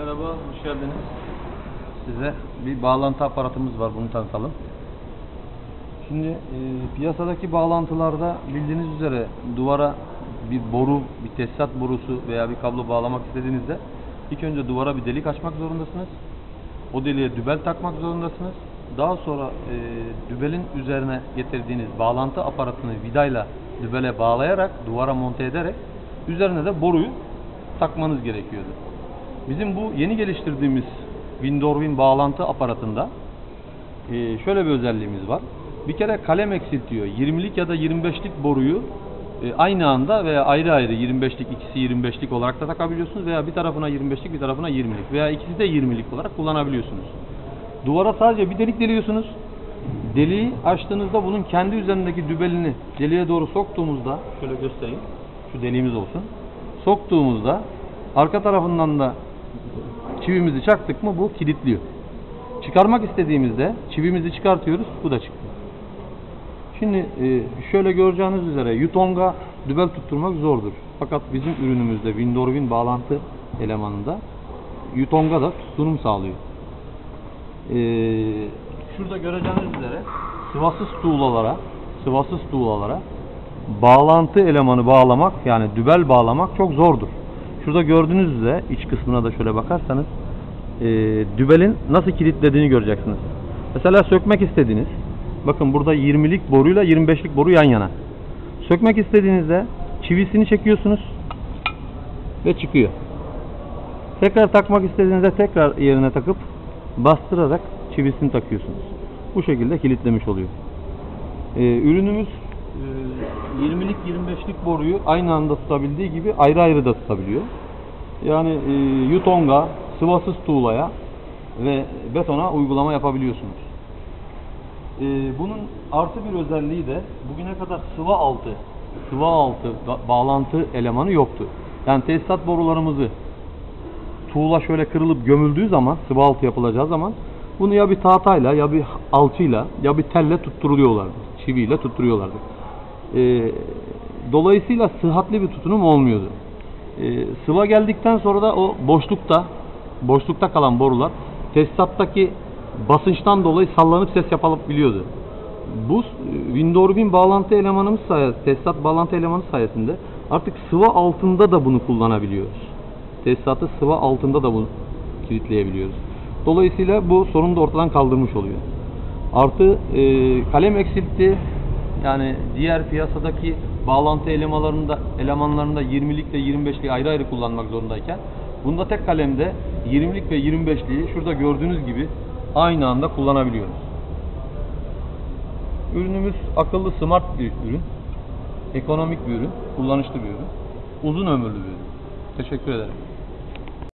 Merhaba, hoş geldiniz. Size bir bağlantı aparatımız var, bunu tanıtalım. Şimdi e, piyasadaki bağlantılarda bildiğiniz üzere duvara bir boru, bir tesisat borusu veya bir kablo bağlamak istediğinizde ilk önce duvara bir delik açmak zorundasınız. O deliğe dübel takmak zorundasınız. Daha sonra e, dübelin üzerine getirdiğiniz bağlantı aparatını vidayla dübele bağlayarak, duvara monte ederek üzerine de boruyu takmanız gerekiyordu. Bizim bu yeni geliştirdiğimiz Windorwin bağlantı aparatında e, şöyle bir özelliğimiz var. Bir kere kalem eksiltiyor. 20'lik ya da 25'lik boruyu e, aynı anda veya ayrı ayrı 25'lik ikisi 25'lik olarak da takabiliyorsunuz veya bir tarafına 25'lik bir tarafına 20'lik veya ikisi de 20'lik olarak kullanabiliyorsunuz. Duvara sadece bir delik deliyorsunuz. Deliği açtığınızda bunun kendi üzerindeki dübelini deliğe doğru soktuğumuzda şöyle göstereyim. Şu deliğimiz olsun. Soktuğumuzda arka tarafından da çivimizi çaktık mı bu kilitliyor. Çıkarmak istediğimizde çivimizi çıkartıyoruz. Bu da çıkıyor. Şimdi e, şöyle göreceğiniz üzere Yutong'a dübel tutturmak zordur. Fakat bizim ürünümüzde Windorwin bağlantı elemanında Yutong'a da tutunum sağlıyor. E, şurada göreceğiniz üzere sıvasız tuğlalara sıvasız tuğlalara bağlantı elemanı bağlamak yani dübel bağlamak çok zordur. Şurada gördüğünüz üzere iç kısmına da şöyle bakarsanız e, dübelin nasıl kilitlediğini göreceksiniz. Mesela sökmek istediğiniz bakın burada 20'lik boruyla 25'lik boru yan yana. Sökmek istediğinizde çivisini çekiyorsunuz ve çıkıyor. Tekrar takmak istediğinizde tekrar yerine takıp bastırarak çivisini takıyorsunuz. Bu şekilde kilitlemiş oluyor. Ee, ürünümüz 20'lik 25'lik boruyu aynı anda tutabildiği gibi ayrı ayrı da tutabiliyor. Yani e, Yutong'a, sıvasız tuğlaya ve betona uygulama yapabiliyorsunuz. E, bunun artı bir özelliği de bugüne kadar sıva altı, sıva altı ba- bağlantı elemanı yoktu. Yani tesisat borularımızı tuğla şöyle kırılıp gömüldüğü zaman, sıvı altı yapılacağı zaman bunu ya bir tahtayla ya bir alçıyla ya bir telle tutturuyorlardı. Çiviyle tutturuyorlardı. Ee, dolayısıyla sıhhatli bir tutunum olmuyordu. Ee, sıva geldikten sonra da o boşlukta boşlukta kalan borular tesisattaki basınçtan dolayı sallanıp ses yapabiliyordu. Bu e, Windorwin bağlantı elemanımız sayesinde, tesisat bağlantı elemanı sayesinde artık sıva altında da bunu kullanabiliyoruz. Tesisatı sıva altında da bunu kilitleyebiliyoruz. Dolayısıyla bu sorunu da ortadan kaldırmış oluyor. Artı e, kalem eksiltti. Yani diğer piyasadaki bağlantı elemanlarında elemanlarında 20'lik ve 25'liği ayrı ayrı kullanmak zorundayken bunda tek kalemde 20'lik ve 25'liği şurada gördüğünüz gibi aynı anda kullanabiliyoruz. Ürünümüz akıllı smart bir ürün. Ekonomik bir ürün, kullanışlı bir ürün. Uzun ömürlü bir ürün. Teşekkür ederim.